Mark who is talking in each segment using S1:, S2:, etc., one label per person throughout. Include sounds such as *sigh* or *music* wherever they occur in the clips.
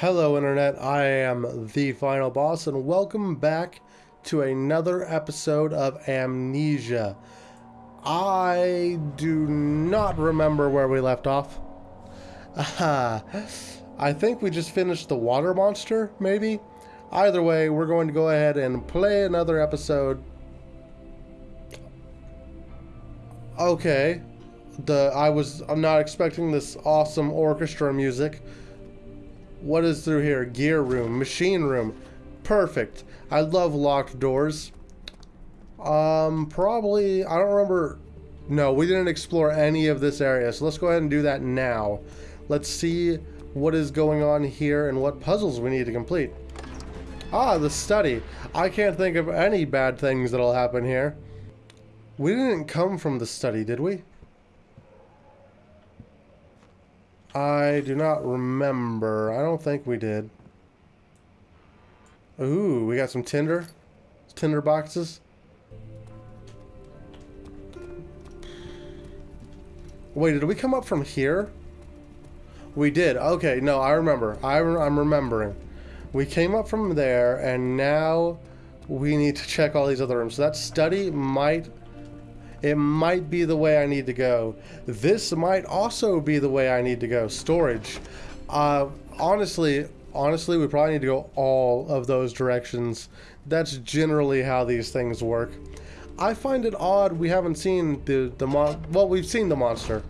S1: Hello, Internet. I am the final boss, and welcome back to another episode of Amnesia. I do not remember where we left off. Aha. *laughs* I think we just finished the water monster, maybe? Either way, we're going to go ahead and play another episode. Okay. The I was I'm not expecting this awesome orchestra music. What is through here? Gear room, machine room. Perfect. I love locked doors. Um, probably, I don't remember. No, we didn't explore any of this area, so let's go ahead and do that now. Let's see what is going on here and what puzzles we need to complete. Ah, the study. I can't think of any bad things that'll happen here. We didn't come from the study, did we? I do not remember. I don't think we did. Ooh, we got some tinder. Tinder boxes. Wait, did we come up from here? We did. Okay, no, I remember. I re I'm remembering. We came up from there, and now we need to check all these other rooms. So that study might... It might be the way I need to go. This might also be the way I need to go. Storage. Uh, honestly, honestly, we probably need to go all of those directions. That's generally how these things work. I find it odd we haven't seen the, the mon- well, we've seen the monster.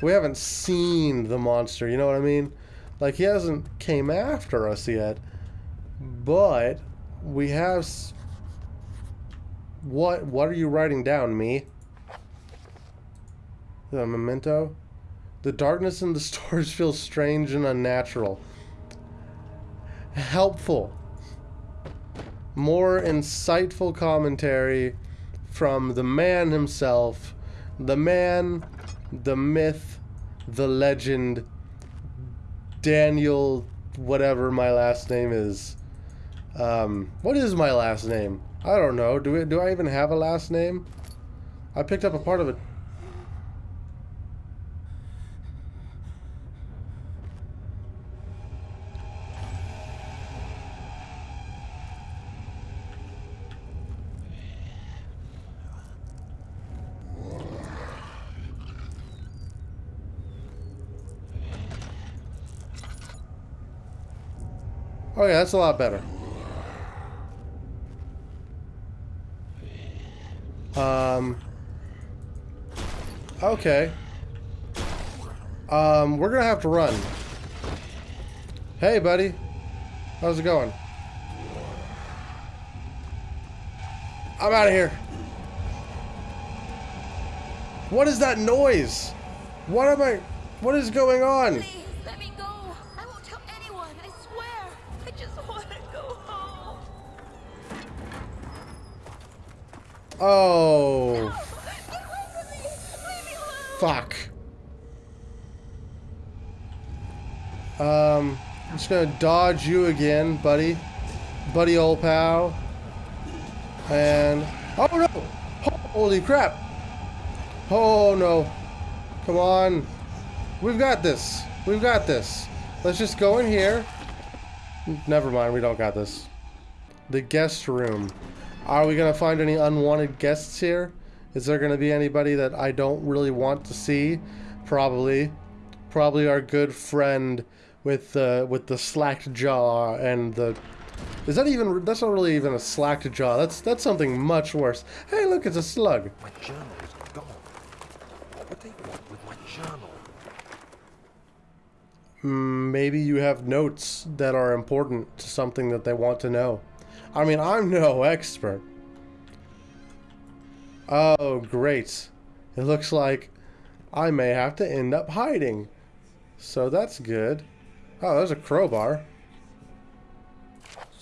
S1: We haven't seen the monster, you know what I mean? Like, he hasn't came after us yet. But, we have... What, what are you writing down, me? The memento? The darkness in the *laughs* stores feels strange and unnatural. Helpful. More insightful commentary from the man himself. The man, the myth, the legend, Daniel, whatever my last name is. Um, what is my last name? I don't know. Do, we, do I even have a last name? I picked up a part of it. Oh yeah, that's a lot better. Um. Okay. Um, we're gonna have to run. Hey, buddy. How's it going? I'm out of here. What is that noise? What am I... What is going on? Oh, fuck. Um, I'm just gonna dodge you again, buddy. Buddy old pal. And, oh no! Holy crap! Oh no. Come on. We've got this. We've got this. Let's just go in here. Never mind, we don't got this. The guest room. Are we gonna find any unwanted guests here? Is there gonna be anybody that I don't really want to see? Probably. Probably our good friend with the with the slacked jaw and the is that even that's not really even a slacked jaw. That's that's something much worse. Hey look, it's a slug.
S2: My journal is gone. What would they want with my journal?
S1: Mm, Maybe you have notes that are important to something that they want to know. I mean, I'm no *laughs* expert. Oh, great. It looks like I may have to end up hiding. So that's good. Oh, there's a crowbar.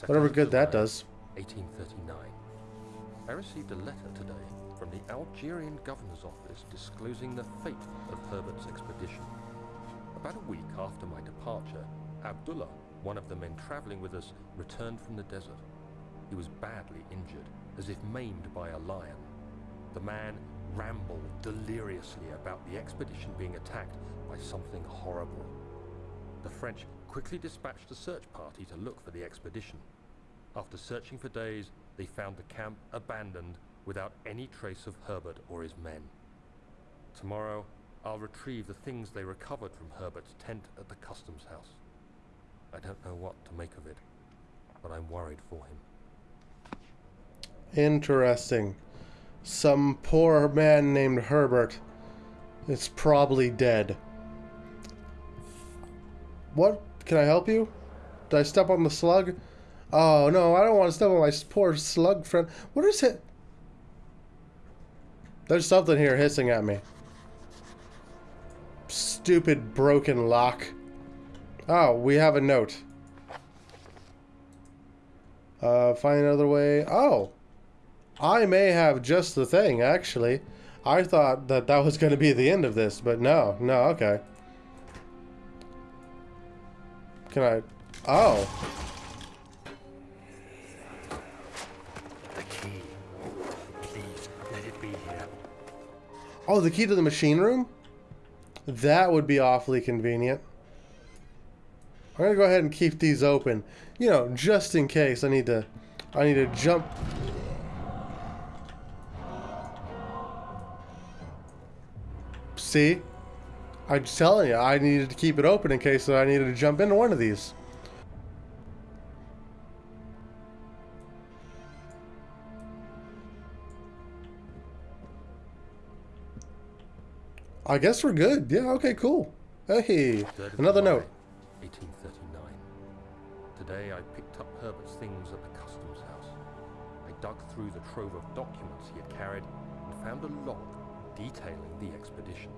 S1: Whatever
S2: Second
S1: good that does.
S2: 1839. I received a letter today from the Algerian governor's office disclosing the fate of Herbert's expedition. About a week after my departure, Abdullah, one of the men traveling with us, returned from the desert. He was badly injured, as if maimed by a lion. The man rambled deliriously about the expedition being attacked by something horrible. The French quickly dispatched a search party to look for the expedition. After searching for days, they found the camp abandoned without any trace of Herbert or his men. Tomorrow, I'll retrieve the things they recovered from Herbert's tent at the customs house. I don't know what to make of it, but I'm worried for him.
S1: Interesting. Some poor man named Herbert is probably dead. What? Can I help you? Did I step on the slug? Oh, no, I don't want to step on my poor slug friend. What is it? There's something here hissing at me. Stupid broken lock. Oh, we have a note. Uh, find another way. Oh. I may have just the thing, actually. I thought that that was going to be the end of this, but no. No, okay. Can I... Oh.
S2: The key. Please, let it be here.
S1: Oh, the key to the machine room? That would be awfully convenient. I'm gonna go ahead and keep these open. You know, just in case I need to I need to jump See? I'm just telling you, I needed to keep it open in case that I needed to jump into one of these. I guess we're good. Yeah, okay, cool. Hey, another note.
S2: 1839. Today I picked up Herbert's things at the customs house. I dug through the trove of documents he had carried and found a log detailing the expedition.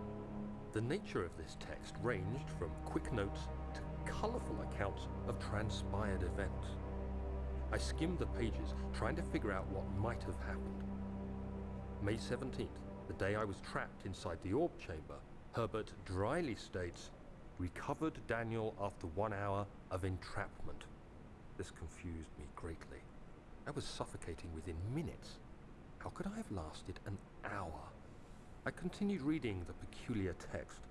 S2: The nature of this text ranged from quick notes to colourful accounts of transpired events. I skimmed the pages, trying to figure out what might have happened. May 17th, the day I was trapped inside the orb chamber, Herbert dryly states, recovered Daniel after one hour of entrapment. This confused me greatly. I was suffocating within minutes. How could I have lasted an hour? I continued reading the peculiar text.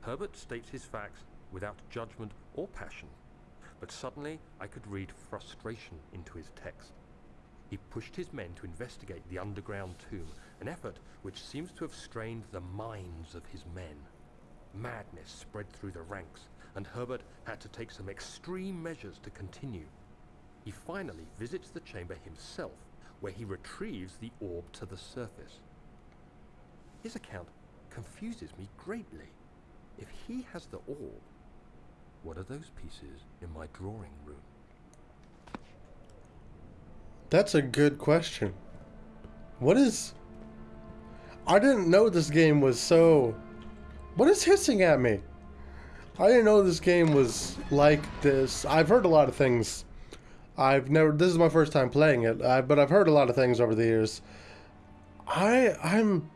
S2: Herbert states his facts without judgment or passion, but suddenly I could read frustration into his text. He pushed his men to investigate the underground tomb, an effort which seems to have strained the minds of his men. Madness spread through the ranks, and Herbert had to take some extreme measures to continue. He finally visits the chamber himself, where he retrieves the orb to the surface. His account confuses me greatly. If he has the orb, what are those pieces in my drawing room?
S1: That's a good question. What is... I didn't know this game was so... What is hissing at me? I didn't know this game was like this. I've heard a lot of things. I've never... This is my first time playing it, I, but I've heard a lot of things over the years. I... I'm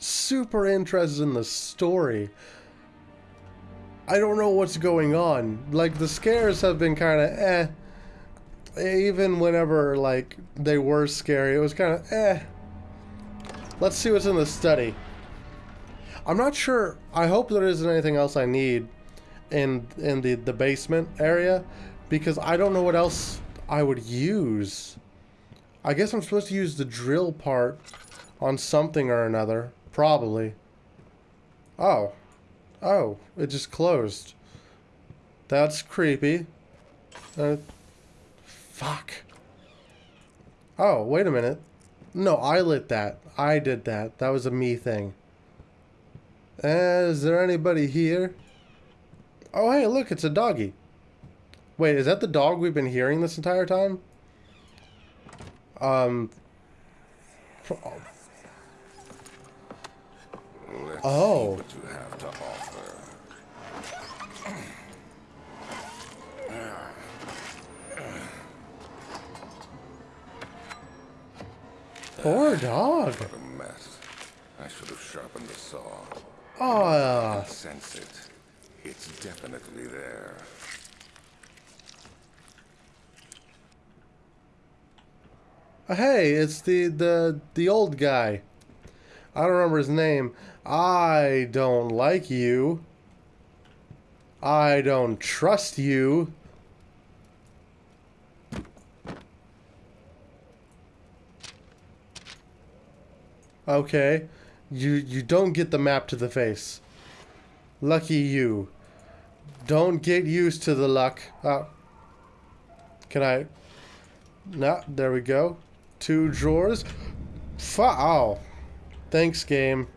S1: super interested in the story. I don't know what's going on. Like, the scares have been kind of eh even whenever like they were scary, it was kind of eh. Let's see what's in the study. I'm not sure. I hope there isn't anything else I need in in the the basement area because I don't know what else I would use. I guess I'm supposed to use the drill part on something or another, probably. Oh. Oh, it just closed. That's creepy. Uh, Fuck. Oh, wait a minute. No, I lit that. I did that. That was a me thing. Uh, is there anybody here? Oh, hey, look, it's a doggy. Wait, is that the dog we've been hearing this entire time? Um. Oh.
S3: what you have to offer.
S1: Poor dog.
S3: What a mess. I should have sharpened the saw.
S1: Oh,
S3: Sense it. It's definitely there.
S1: hey, it's the the the old guy. I don't remember his name. I don't like you. I don't trust you. Okay. You you don't get the map to the face. Lucky you. Don't get used to the luck. Oh. Can I? No, there we go. Two drawers. Fu- oh. Thanks, game.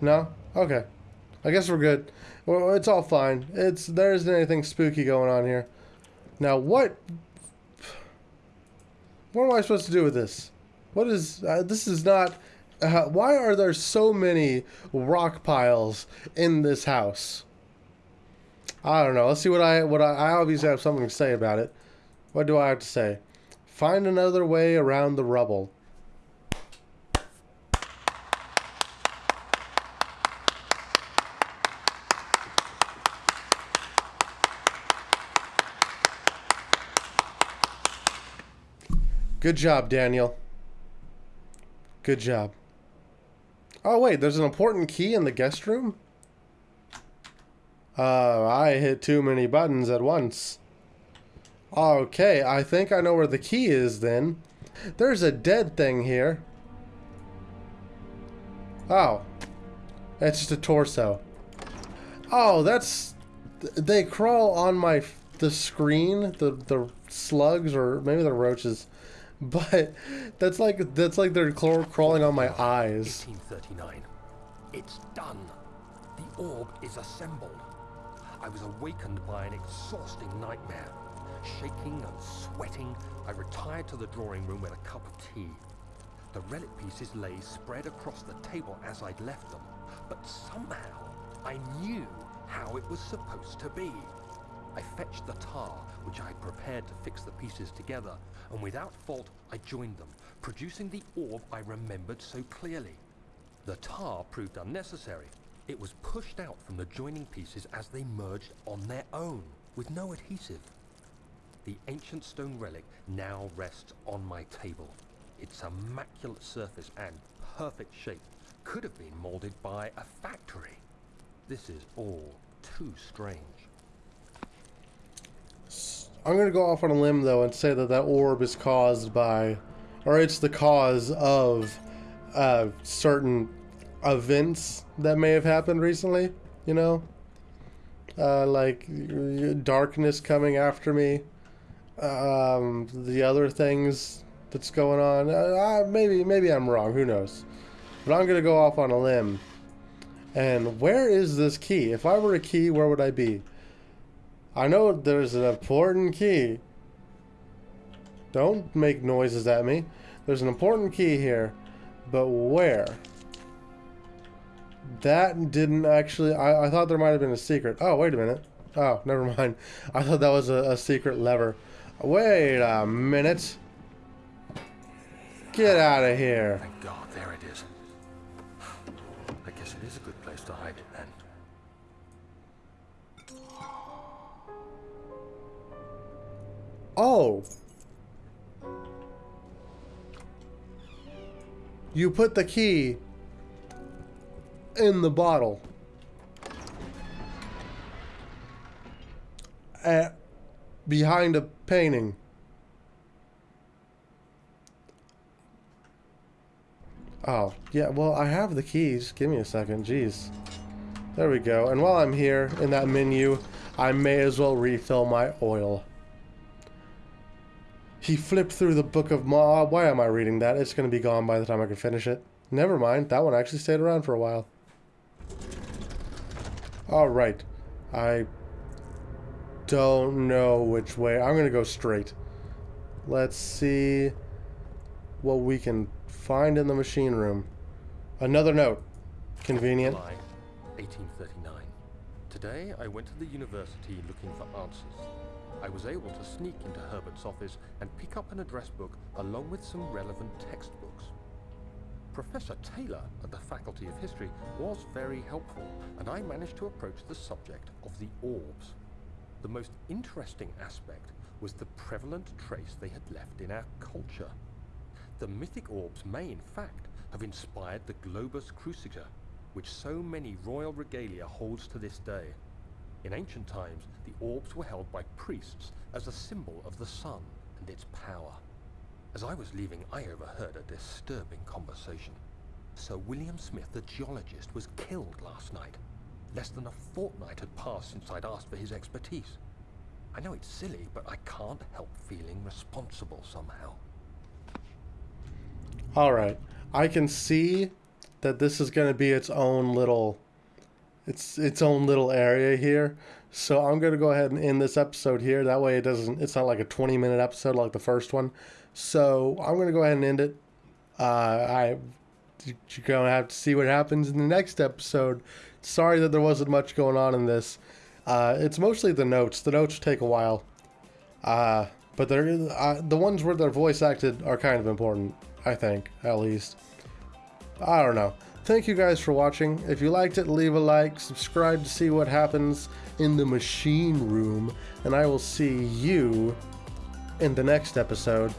S1: No? Okay. I guess we're good. Well, it's all fine. It's there isn't anything spooky going on here. Now, what? What am I supposed to do with this? What is uh, this? Is not. Uh, why are there so many rock piles in this house? I don't know. Let's see what I what I, I obviously have something to say about it. What do I have to say? Find another way around the rubble. Good job, Daniel. Good job. Oh, wait, there's an important key in the guest room? Uh, I hit too many buttons at once. Okay, I think I know where the key is then. There's a dead thing here. Oh. It's just a torso. Oh, that's... They crawl on my... The screen, the, the slugs, or maybe the roaches. *laughs* But that's like that's like they're crawling on my eyes.
S2: 1839. It's done. The orb is assembled. I was awakened by an exhausting nightmare. Shaking and sweating, I retired to the drawing room with a cup of tea. The relic pieces lay spread across the table as I'd left them, but somehow I knew how it was supposed to be. I fetched the tar, which I had prepared to fix the pieces together, and without fault I joined them, producing the orb I remembered so clearly. The tar proved unnecessary. It was pushed out from the joining pieces as they merged on their own, with no adhesive. The ancient stone relic now rests on my table. Its immaculate surface and perfect shape could have been molded by a factory. This is all too strange.
S1: I'm gonna go off on a limb though and say that that orb is caused by, or it's the cause of, uh, certain events that may have happened recently. You know, uh, like darkness coming after me, um, the other things that's going on. Uh, maybe maybe I'm wrong. Who knows? But I'm gonna go off on a limb. And where is this key? If I were a key, where would I be? I know there's an important key. Don't make noises at me. There's an important key here. But where? That didn't actually... I, I thought there might have been a secret. Oh, wait a minute. Oh, never *laughs* mind. I thought that was a, a secret lever. Wait a minute. Get out of here.
S2: Thank God, there it is. I guess it is a good place to hide it then.
S1: Oh. You put the key in the bottle. At, behind a painting. Oh, yeah, well, I have the keys. Give me a second, jeez. There we go. And while I'm here in that menu, I may as well refill my oil. He flipped through the book of Ma. Uh, why am I reading that? It's going to be gone by the time I can finish it. Never mind. That one actually stayed around for a while. Alright. I don't know which way. I'm going to go straight. Let's see what we can find in the machine room. Another note. Convenient.
S2: July 1839. Today I went to the university looking for answers. I was able to sneak into Herbert's office and pick up an address book along with some relevant textbooks. Professor Taylor at the Faculty of History was very helpful, and I managed to approach the subject of the orbs. The most interesting aspect was the prevalent trace they had left in our culture. The mythic orbs may, in fact, have inspired the Globus Cruciger, which so many royal regalia holds to this day. In ancient times, the orbs were held by priests as a symbol of the sun and its power. As I was leaving, I overheard a disturbing conversation. Sir William Smith, the geologist, was killed last night. Less than a fortnight had passed since I'd asked for his expertise. I know it's silly, but I can't help feeling responsible somehow.
S1: All right. I can see that this is going to be its own little it's its own little area here. So I'm going to go ahead and end this episode here. That way it doesn't it's not like a 20 minute episode like the first one. So I'm going to go ahead and end it. Uh I you're going to have to see what happens in the next episode. Sorry that there wasn't much going on in this. Uh, it's mostly the notes. The notes take a while. Uh, but uh, the ones where they're voice acted are kind of important, I think, at least. I don't know. Thank you guys for watching. If you liked it, leave a like, subscribe to see what happens in the machine room, and I will see you in the next episode.